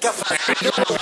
Café.